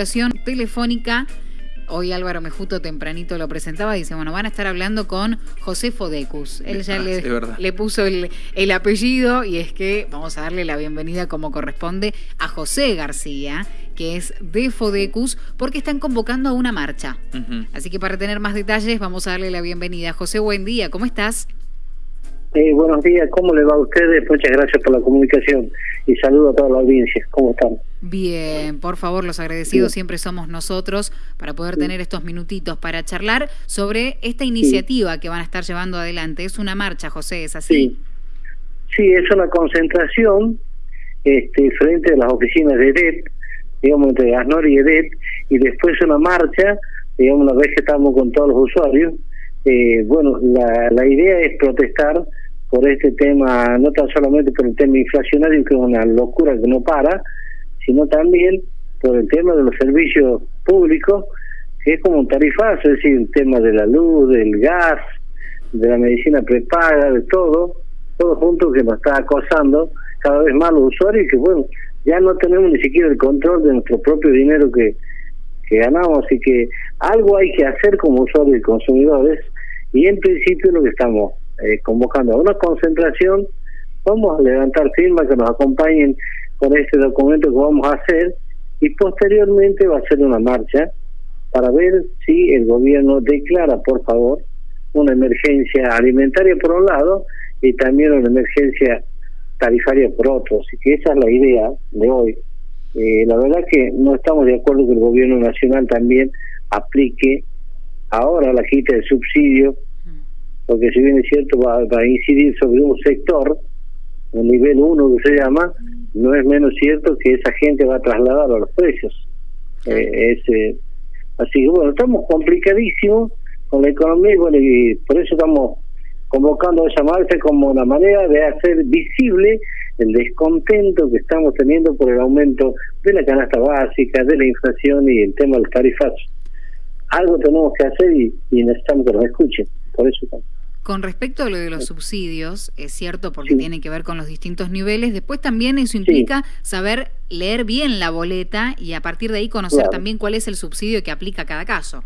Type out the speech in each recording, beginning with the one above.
comunicación telefónica. Hoy Álvaro Mejuto tempranito lo presentaba, dice, bueno, van a estar hablando con José Fodecus. Él ya Ah, le, le puso el, el apellido y es que vamos a darle la bienvenida como corresponde a José García, que es de Fodecus, porque están convocando a una marcha. Así que para tener más detalles vamos a darle la bienvenida. José, buen día, ¿cómo estás? Eh, buenos días, ¿cómo le va a ustedes? Muchas gracias por la comunicación y saludo a toda la audiencia. ¿Cómo están? Bien, por favor, los agradecidos siempre somos nosotros para poder tener estos minutitos para charlar sobre esta iniciativa que van a estar llevando adelante. Es una marcha, José, ¿es así? Sí, sí es una concentración este, frente a las oficinas de EDET, digamos, entre ASNOR y EDET, y después una marcha, digamos, una vez que estamos con todos los usuarios. Eh, bueno, la, la idea es protestar por este tema, no tan solamente por el tema inflacionario, que es una locura que no para, sino también por el tema de los servicios públicos, que es como un tarifazo, es decir, el tema de la luz, del gas, de la medicina prepaga, de todo, todo junto que nos está acosando cada vez más los usuarios y que bueno, ya no tenemos ni siquiera el control de nuestro propio dinero que, que ganamos, así que algo hay que hacer como usuarios y consumidores y en principio lo que estamos eh, convocando. A una concentración, vamos a levantar firmas que nos acompañen con este documento que vamos a hacer y posteriormente va a ser una marcha para ver si el gobierno declara, por favor, una emergencia alimentaria por un lado y también una emergencia tarifaria por otro. Así que esa es la idea de hoy. Eh, la verdad que no estamos de acuerdo que el gobierno nacional también aplique ahora la quita de subsidio, porque si bien es cierto va, va a incidir sobre un sector, un nivel 1 que se llama, no es menos cierto que esa gente va a trasladar a los precios. Eh, es, eh, así que bueno, estamos complicadísimos con la economía y bueno, y por eso estamos convocando a esa marcha como una manera de hacer visible el descontento que estamos teniendo por el aumento de la canasta básica, de la inflación y el tema del tarifazo. Algo tenemos que hacer y, y necesitamos que nos escuchen. Por eso estamos. Con respecto a lo de los subsidios, es cierto porque Sí. tiene que ver con los distintos niveles, después también eso implica saber leer bien la boleta y a partir de ahí conocer Claro. también cuál es el subsidio que aplica a cada caso.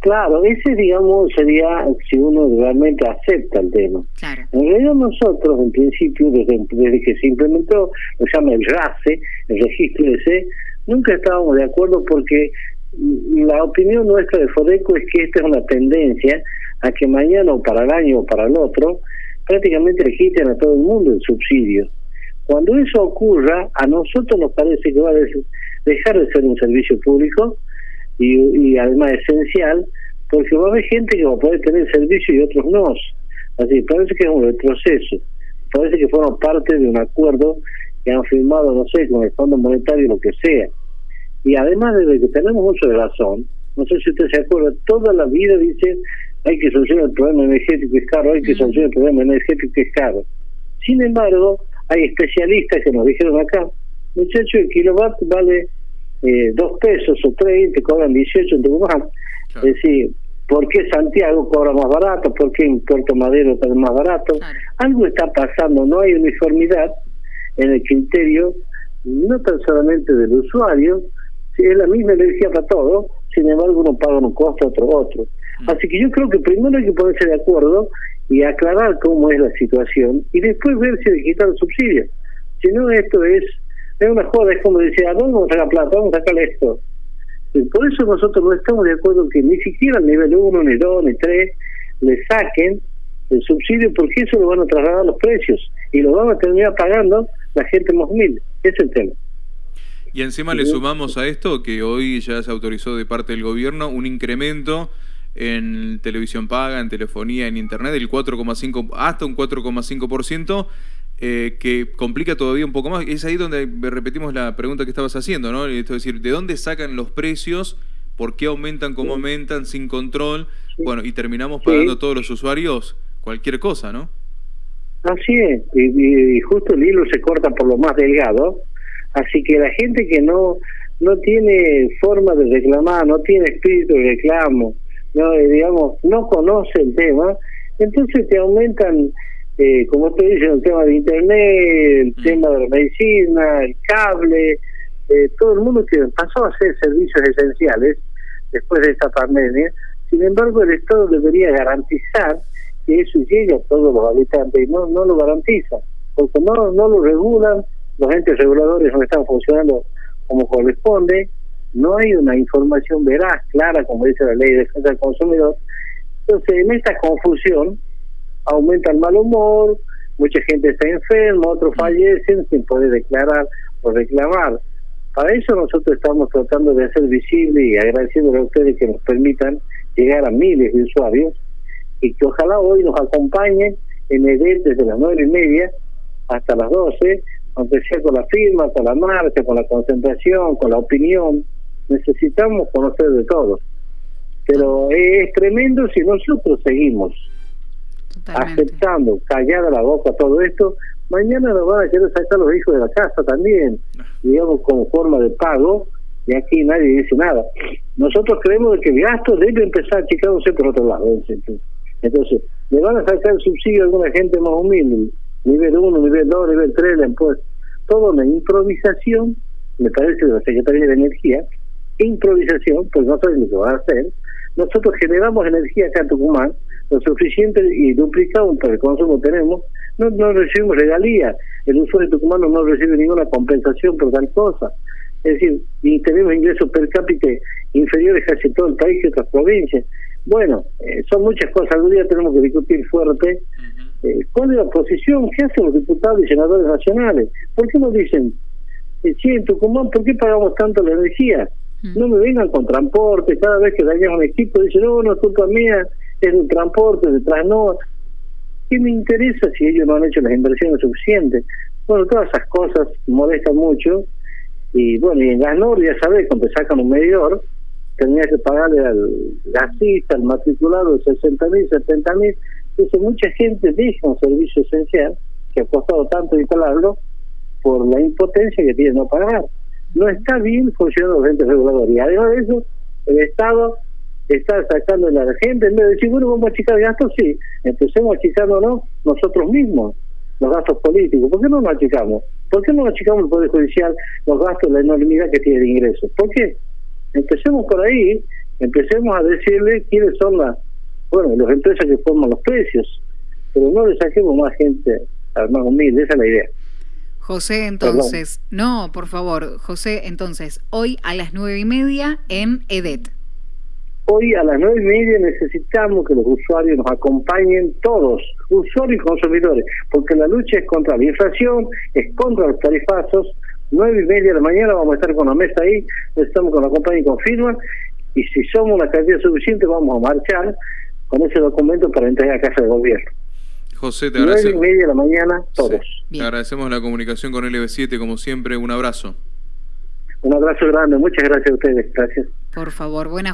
Claro, ese digamos sería si uno realmente acepta el tema. Claro. En realidad nosotros, en principio, desde, desde que se implementó, lo llama el RACE, el registro ese, nunca estábamos de acuerdo porque la opinión nuestra de Fodeco es que esta es una tendencia a que mañana o para el año o para el otro, prácticamente le quiten a todo el mundo el subsidio. Cuando eso ocurra, a nosotros nos parece que va a dejar de ser un servicio público y, y además esencial, porque va a haber gente que va a poder tener servicio y otros no. Así, parece que es un retroceso. Parece que fueron parte de un acuerdo que han firmado, no sé, con el Fondo Monetario, lo que sea. Y además de que tenemos mucho de razón, no sé si usted se acuerda, toda la vida dice hay que solucionar el problema energético que es caro, hay que solucionar el problema energético que es caro. Sin embargo, hay especialistas que nos dijeron acá, muchacho, el kilowatt vale eh, dos pesos o tres, te cobran 18 en Tucumán. Claro. Es decir, ¿por qué Santiago cobra más barato? ¿Por qué en Puerto Madero está más barato? Claro. Algo está pasando, no hay uniformidad en el criterio, no tan solamente del usuario, si es la misma energía para todos, sin embargo uno paga un costo, otro otro. Mm. Así que yo creo que primero hay que ponerse de acuerdo y aclarar cómo es la situación y después ver si le quitan el subsidio. Si no, esto es, es una joda, es como decir, ¿a dónde vamos a sacar plata? Vamos a sacar esto. Y por eso nosotros no estamos de acuerdo que ni siquiera al nivel 1, ni 2, ni 3 le saquen el subsidio porque eso lo van a trasladar a los precios y lo van a terminar pagando la gente más humilde. Ese es el tema. Y encima le sumamos a esto que hoy ya se autorizó de parte del gobierno un incremento en televisión paga, en telefonía, en internet del 4,5 hasta un 4,5%. eh, que complica todavía un poco más. Es ahí donde repetimos la pregunta que estabas haciendo, ¿no? Esto es decir, ¿de dónde sacan los precios? ¿Por qué aumentan como aumentan sin control? Bueno, y terminamos pagando todos los usuarios cualquier cosa, ¿no? Así es, y, y- y justo el hilo se corta por lo más delgado, así que la gente que no no tiene forma de reclamar, no tiene espíritu de reclamo, no eh, digamos, no conoce el tema, entonces te aumentan, eh, como te dicen, el tema de internet, el Mm. tema de la medicina, el cable, eh, todo el mundo que pasó a hacer servicios esenciales después de esta pandemia, sin embargo el Estado debería garantizar que eso llegue a todos los habitantes y no, no lo garantiza, porque no, no lo regulan, los entes reguladores no están funcionando como corresponde, no hay una información veraz, clara, como dice la ley de defensa del consumidor. Entonces, en esta confusión aumenta el mal humor, mucha gente está enferma, otros mm. fallecen sin poder declarar o reclamar. Para eso nosotros estamos tratando de hacer visible y agradeciéndole a ustedes que nos permitan llegar a miles de usuarios y que ojalá hoy nos acompañen en el desde las nueve y media hasta las doce, aunque sea con la firma, con la marcha, con la concentración, con la opinión. Necesitamos conocer de todo. Pero es tremendo si nosotros seguimos aceptando, callada la boca todo esto, mañana nos van a querer sacar los hijos de la casa también, digamos, como forma de pago, y aquí nadie dice nada. Nosotros creemos que el gasto debe empezar achicándose por otro lado. Entonces, le van a sacar el subsidio a alguna gente más humilde, nivel 1, nivel 2, nivel 3, pues Todo una improvisación, me parece, de la Secretaría de Energía, improvisación, pues no saben lo que van a hacer. Nosotros generamos energía acá en Tucumán, lo suficiente y duplicado para el consumo tenemos, no, no recibimos regalías. El usuario tucumano no recibe ninguna compensación por tal cosa. Es decir, y tenemos ingresos per cápita inferiores casi todo el país y otras provincias. Bueno, eh, son muchas cosas. Algún día tenemos que discutir fuerte. Eh, ¿Cuál es la posición? ¿Qué hacen los diputados y senadores nacionales? ¿Por qué nos dicen, eh, en Tucumán, ¿por qué pagamos tanto la energía? No me vengan con transporte. Cada vez que dañamos un equipo, dicen, no, no es culpa mía, es el transporte, detrás no. ¿Qué me interesa si ellos no han hecho las inversiones suficientes? Bueno, todas esas cosas molestan mucho. Y bueno, y en Gasnor, ya sabes, cuando sacan un medidor, tenía que pagarle al gasista, al matriculado, 60 mil, 70 mil. Entonces, mucha gente deja un servicio esencial que ha costado tanto instalarlo por la impotencia que tiene no pagar. No está bien funcionando los entes reguladores. Y además de eso, el Estado está sacando a la gente, en vez de decir, bueno, vamos a achicar gastos, sí, empecemos achicándonos nosotros mismos los gastos políticos. ¿Por qué no nos achicamos? ¿Por qué no achicamos el Poder Judicial los gastos, la enormidad que tiene de ingresos? ¿Por qué? Empecemos por ahí, empecemos a decirle quiénes son las, bueno, las empresas que forman los precios, pero no le saquemos más gente más humilde, esa es la idea. José, entonces, no, por favor, José, entonces, hoy a las nueve y media en EDET. Hoy a las nueve y media necesitamos que los usuarios nos acompañen todos, usuarios y consumidores, porque la lucha es contra la inflación, es contra los tarifazos. Nueve y media de la mañana vamos a estar con la mesa ahí, estamos con la compañía y con firma, y si somos una cantidad suficiente vamos a marchar con ese documento para entregar a casa de gobierno. José, te agradecemos. Nueve y media de la mañana, todos. Te agradecemos la comunicación con LB7, como siempre, un abrazo. Un abrazo grande, muchas gracias a ustedes, gracias. Por favor, buena